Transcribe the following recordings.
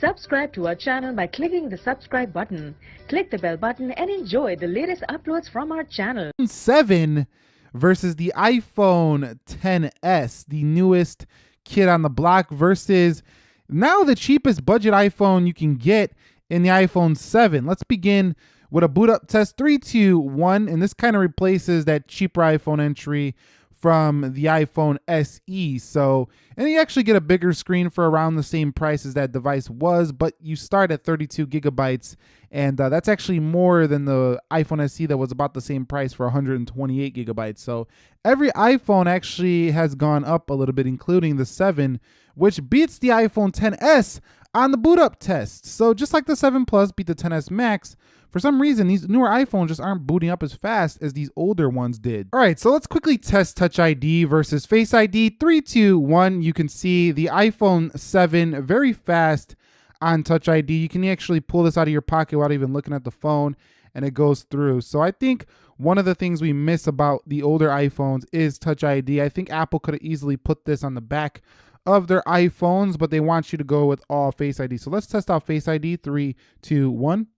Subscribe to our channel by clicking the subscribe button. Click the bell button and enjoy the latest uploads from our channel. 7 versus the iPhone 10s, the newest kid on the block versus now the cheapest budget iPhone you can get in the iPhone 7. Let's begin with a boot up test 321 and this kind of replaces that cheaper iPhone entry from the iPhone SE. So, and you actually get a bigger screen for around the same price as that device was, but you start at 32 gigabytes, and uh, that's actually more than the iPhone SE that was about the same price for 128 gigabytes. So, every iPhone actually has gone up a little bit, including the 7, which beats the iPhone 10s on the boot up test. So, just like the 7 Plus beat the 10s Max, for some reason, these newer iPhones just aren't booting up as fast as these older ones did. All right, so let's quickly test Touch ID versus Face ID. Three, two, one. You can see the iPhone 7 very fast on Touch ID. You can actually pull this out of your pocket without even looking at the phone and it goes through. So I think one of the things we miss about the older iPhones is Touch ID. I think Apple could have easily put this on the back of their iPhones, but they want you to go with all Face ID. So let's test out Face ID. Three, two, one.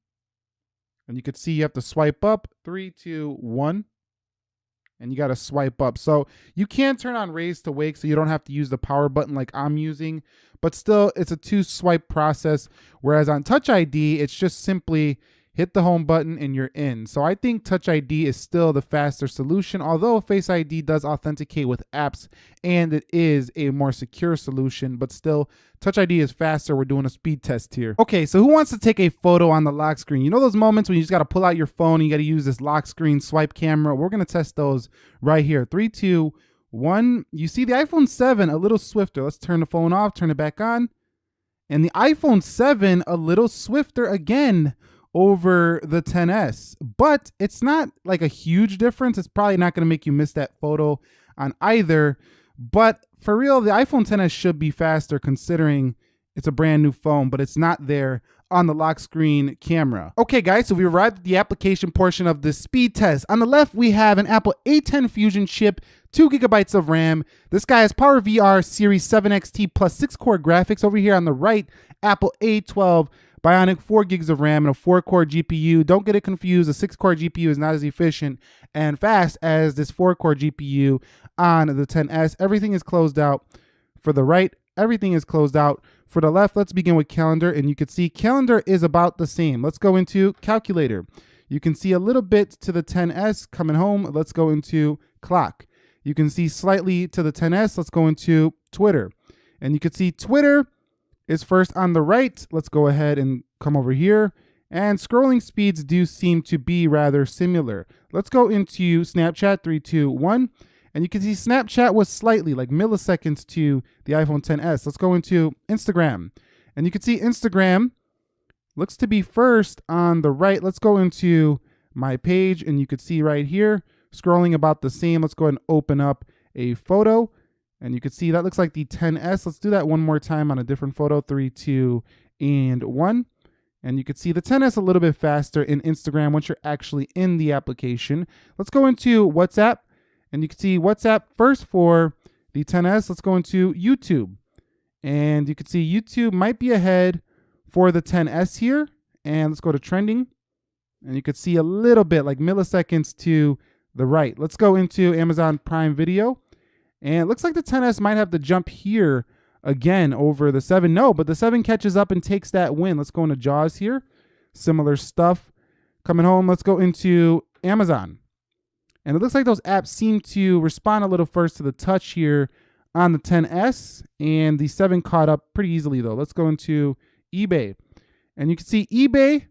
And you could see you have to swipe up, three, two, one. And you got to swipe up. So you can turn on raise to wake so you don't have to use the power button like I'm using. But still, it's a two swipe process. Whereas on Touch ID, it's just simply hit the home button and you're in. So I think Touch ID is still the faster solution, although Face ID does authenticate with apps and it is a more secure solution, but still Touch ID is faster. We're doing a speed test here. Okay, so who wants to take a photo on the lock screen? You know those moments when you just got to pull out your phone and you got to use this lock screen swipe camera? We're to test those right here. Three, two, one. You see the iPhone 7 a little swifter. Let's turn the phone off, turn it back on. And the iPhone 7 a little swifter again over the 10s but it's not like a huge difference it's probably not going to make you miss that photo on either but for real the iphone 10s should be faster considering it's a brand new phone but it's not there on the lock screen camera. Okay guys, so we arrived at the application portion of the speed test. On the left, we have an Apple A10 Fusion chip, two gigabytes of RAM. This guy has PowerVR Series 7 XT plus six core graphics. Over here on the right, Apple A12 Bionic 4 gigs of RAM and a 4 core GPU. Don't get it confused. A 6 core GPU is not as efficient and fast as this 4 core GPU on the 10S. Everything is closed out for the right. Everything is closed out for the left. Let's begin with calendar and you can see calendar is about the same. Let's go into calculator. You can see a little bit to the 10S coming home. Let's go into clock. You can see slightly to the 10S. Let's go into Twitter. And you can see Twitter is first on the right. Let's go ahead and come over here. And scrolling speeds do seem to be rather similar. Let's go into Snapchat 321. And you can see Snapchat was slightly like milliseconds to the iPhone 10s. Let's go into Instagram. And you can see Instagram looks to be first on the right. Let's go into my page and you can see right here, scrolling about the same. Let's go ahead and open up a photo. And you can see that looks like the 10S. Let's do that one more time on a different photo. Three, two, and one. And you can see the 10S a little bit faster in Instagram once you're actually in the application. Let's go into WhatsApp. And you can see WhatsApp first for the 10S. Let's go into YouTube. And you can see YouTube might be ahead for the 10S here. And let's go to trending. And you can see a little bit like milliseconds to the right. Let's go into Amazon Prime Video. And it looks like the 10S might have to jump here again over the 7. No, but the 7 catches up and takes that win. Let's go into Jaws here. Similar stuff. Coming home, let's go into Amazon. And it looks like those apps seem to respond a little first to the touch here on the 10S. And the 7 caught up pretty easily, though. Let's go into eBay. And you can see eBay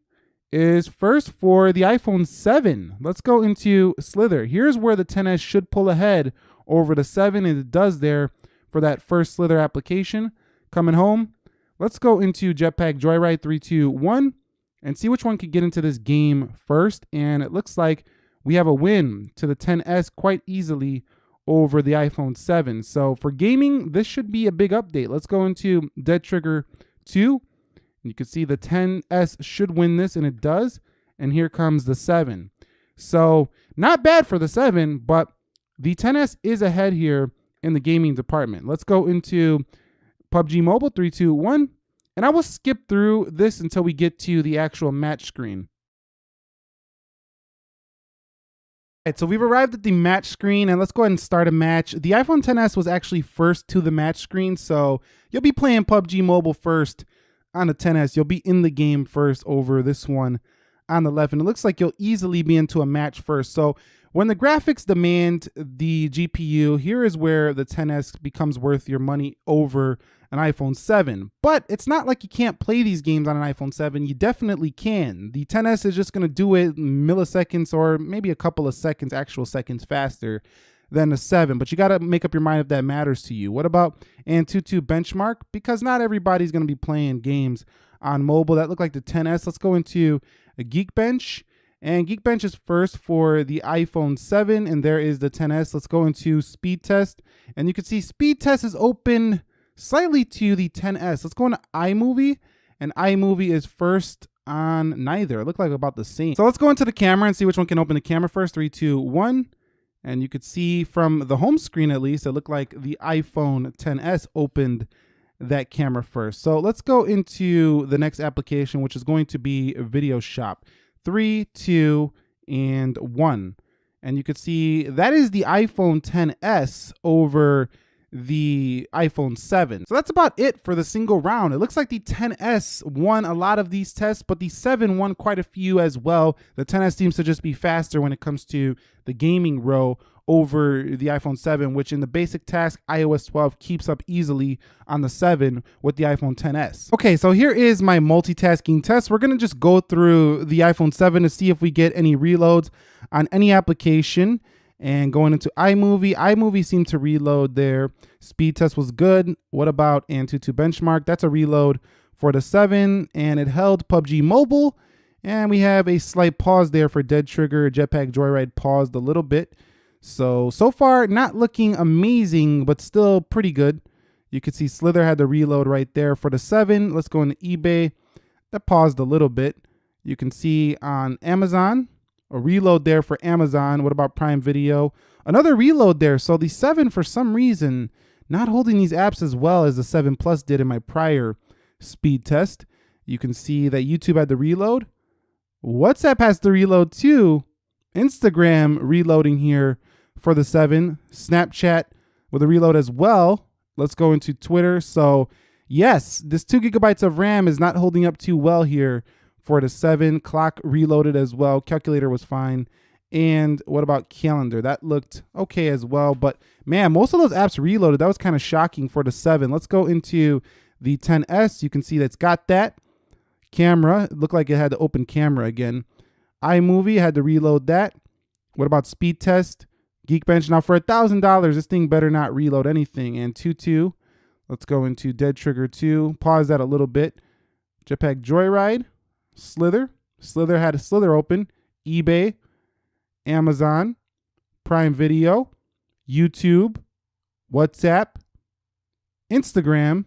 is first for the iPhone 7. Let's go into Slither. Here's where the 10S should pull ahead over to 7, and it does there for that first Slither application. Coming home, let's go into Jetpack Joyride 321 and see which one could get into this game first. And it looks like we have a win to the 10S quite easily over the iPhone 7. So for gaming, this should be a big update. Let's go into Dead Trigger 2. You can see the 10S should win this, and it does. And here comes the 7. So not bad for the 7, but the 10S is ahead here in the gaming department. Let's go into PUBG Mobile 321. And I will skip through this until we get to the actual match screen. All right, so we've arrived at the match screen and let's go ahead and start a match. The iPhone XS was actually first to the match screen, so you'll be playing PUBG Mobile first on the XS. You'll be in the game first over this one on the left, and it looks like you'll easily be into a match first. So when the graphics demand the GPU, here is where the 10S becomes worth your money over an iPhone 7. But it's not like you can't play these games on an iPhone 7. You definitely can. The 10S is just going to do it milliseconds or maybe a couple of seconds, actual seconds faster than a 7. But you got to make up your mind if that matters to you. What about Antutu Benchmark? Because not everybody's going to be playing games on mobile that look like the 10S. Let's go into Geekbench. And Geekbench is first for the iPhone 7, and there is the 10S. Let's go into speed test. And you can see speed test is open slightly to the 10S. Let's go into iMovie, and iMovie is first on neither. It looked like about the same. So let's go into the camera and see which one can open the camera first. Three, two, one. And you could see from the home screen at least, it looked like the iPhone 10S opened that camera first. So let's go into the next application, which is going to be Video Shop three, two, and one. And you can see that is the iPhone 10s over the iPhone 7. So that's about it for the single round. It looks like the 10s won a lot of these tests, but the 7 won quite a few as well. The 10s seems to just be faster when it comes to the gaming row over the iPhone 7, which in the basic task, iOS 12 keeps up easily on the 7 with the iPhone 10s. Okay, so here is my multitasking test. We're gonna just go through the iPhone 7 to see if we get any reloads on any application. And going into iMovie, iMovie seemed to reload there. Speed test was good. What about Antutu Benchmark? That's a reload for the 7, and it held PUBG Mobile. And we have a slight pause there for Dead Trigger. Jetpack Joyride paused a little bit. So, so far, not looking amazing, but still pretty good. You can see Slither had the reload right there for the 7. Let's go into eBay. That paused a little bit. You can see on Amazon, a reload there for Amazon. What about Prime Video? Another reload there. So the 7, for some reason, not holding these apps as well as the 7 Plus did in my prior speed test. You can see that YouTube had the reload. WhatsApp has the reload too. Instagram reloading here for the 7. Snapchat with a reload as well. Let's go into Twitter. So, yes, this 2 gigabytes of RAM is not holding up too well here for the 7. Clock reloaded as well. Calculator was fine. And what about calendar? That looked okay as well. But man, most of those apps reloaded. That was kind of shocking for the 7. Let's go into the 10S. You can see that's got that. Camera. It looked like it had to open camera again. iMovie had to reload that. What about speed test? Geekbench. Now for a thousand dollars, this thing better not reload anything. Antutu. Let's go into Dead Trigger 2. Pause that a little bit. Jetpack Joyride. Slither. Slither had a Slither open. eBay. Amazon. Prime Video. YouTube. WhatsApp. Instagram.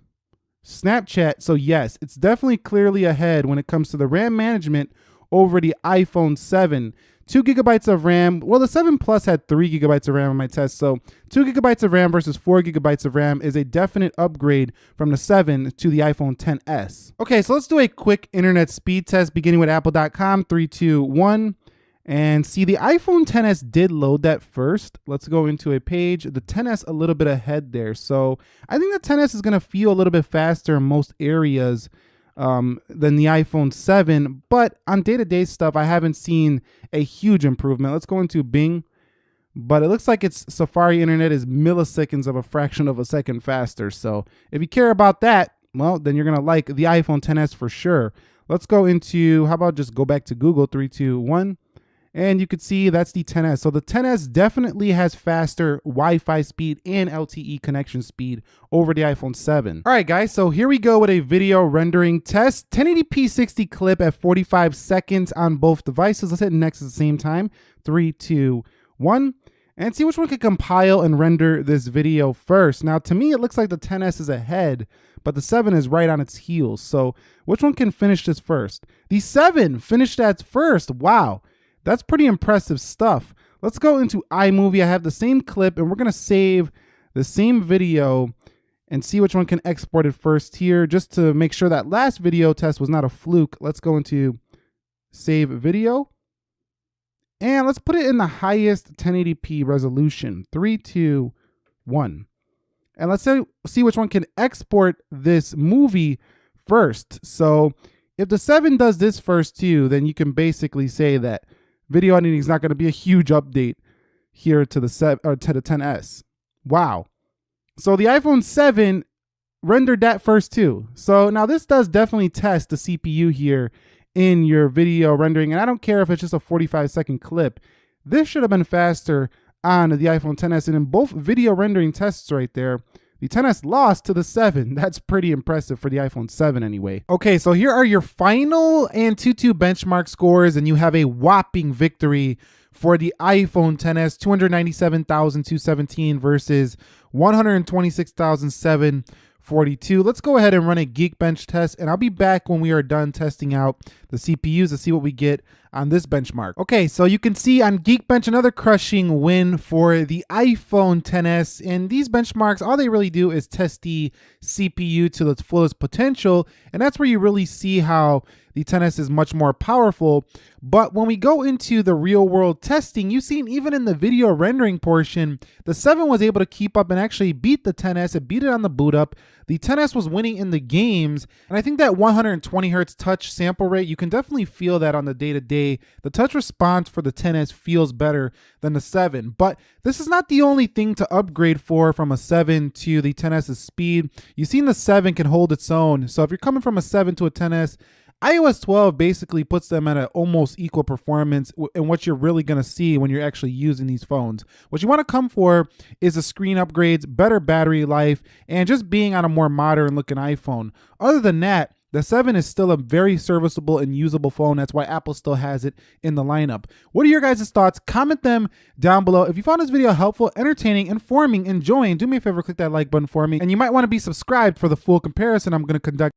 Snapchat. So yes, it's definitely clearly ahead when it comes to the RAM management over the iPhone 7 two gigabytes of RAM. Well, the 7 Plus had three gigabytes of RAM on my test, so two gigabytes of RAM versus four gigabytes of RAM is a definite upgrade from the 7 to the iPhone 10s. Okay, so let's do a quick internet speed test beginning with apple.com. Three, two, one. And see, the iPhone 10s did load that first. Let's go into a page. The 10s a little bit ahead there. So I think the 10s is going to feel a little bit faster in most areas um, than the iPhone 7. But on day to day stuff, I haven't seen a huge improvement. Let's go into Bing. But it looks like its Safari internet is milliseconds of a fraction of a second faster. So if you care about that, well, then you're going to like the iPhone 10s for sure. Let's go into, how about just go back to Google, three, two, one. And you could see that's the 10S. So the 10S definitely has faster Wi-Fi speed and LTE connection speed over the iPhone 7. All right, guys, so here we go with a video rendering test. 1080p 60 clip at 45 seconds on both devices. Let's hit next at the same time. Three, two, one. And see which one can compile and render this video first. Now, to me, it looks like the 10S is ahead, but the 7 is right on its heels. So which one can finish this first? The 7 finished that first. Wow. That's pretty impressive stuff. Let's go into iMovie. I have the same clip and we're going to save the same video and see which one can export it first here. Just to make sure that last video test was not a fluke, let's go into save video. And let's put it in the highest 1080p resolution, 321. And let's say, see which one can export this movie first. So if the 7 does this first too, then you can basically say that video editing is not going to be a huge update here to the seven or to the 10s. Wow. So the iPhone 7 rendered that first too. So now this does definitely test the CPU here in your video rendering. And I don't care if it's just a 45 second clip. This should have been faster on the iPhone 10s. And in both video rendering tests right there, the 10s lost to the 7. That's pretty impressive for the iPhone 7 anyway. Okay, so here are your final Antutu benchmark scores, and you have a whopping victory for the iPhone 10s, 297,217 versus 126,007 42. Let's go ahead and run a Geekbench test, and I'll be back when we are done testing out the CPUs to see what we get on this benchmark. Okay, so you can see on Geekbench another crushing win for the iPhone 10s, and these benchmarks, all they really do is test the CPU to its fullest potential, and that's where you really see how the 10s is much more powerful. But when we go into the real world testing, you've seen even in the video rendering portion, the 7 was able to keep up and actually beat the 10s. It beat it on the boot up. The 10s was winning in the games. And I think that 120 hertz touch sample rate, you can definitely feel that on the day to day. The touch response for the 10s feels better than the 7. But this is not the only thing to upgrade for from a 7 to the 10s's speed. You've seen the 7 can hold its own. So if you're coming from a 7 to a 10s, iOS 12 basically puts them at an almost equal performance and what you're really going to see when you're actually using these phones. What you want to come for is the screen upgrades, better battery life, and just being on a more modern looking iPhone. Other than that, the 7 is still a very serviceable and usable phone. That's why Apple still has it in the lineup. What are your guys' thoughts? Comment them down below. If you found this video helpful, entertaining, informing, enjoying, do me a favor, click that like button for me. And you might want to be subscribed for the full comparison I'm going to conduct